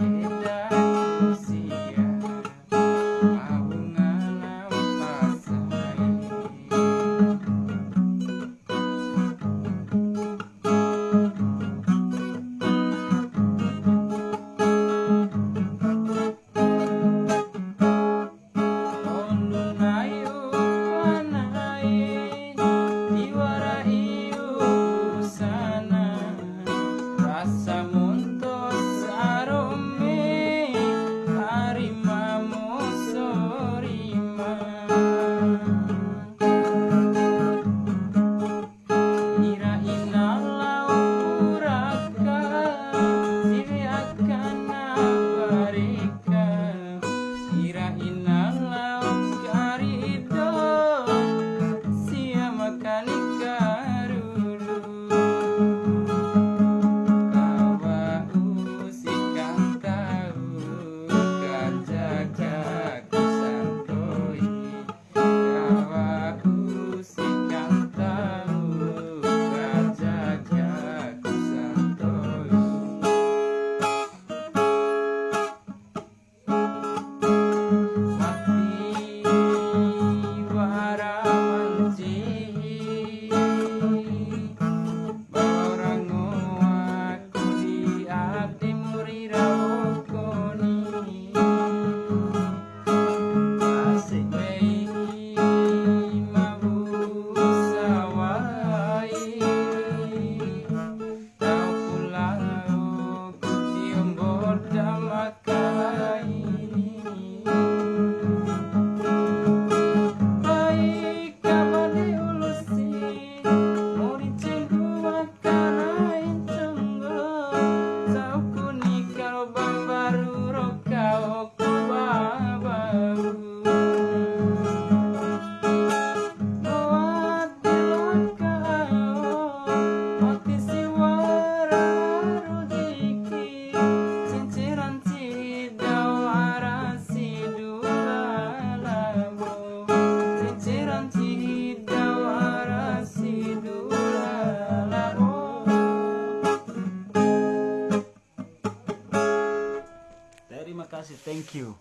Yeah. かい Thank you.